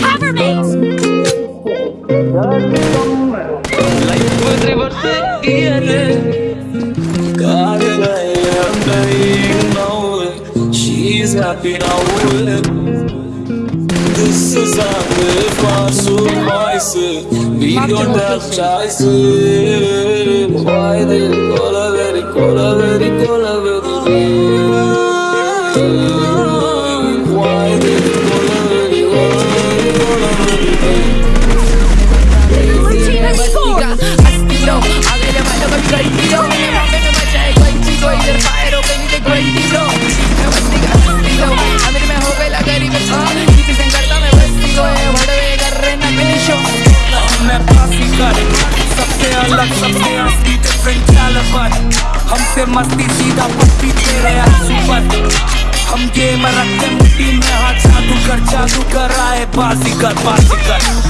Cover me! She's happy now. This is voice. We don't have. अलग सबसे असली different calibre हमसे मस्ती सीधा पत्ती तेरे आँसू पर हम गेम रखते मुट्ठी में हाथ जादू कर जादू कर, आए बाजी कर बाजी कर।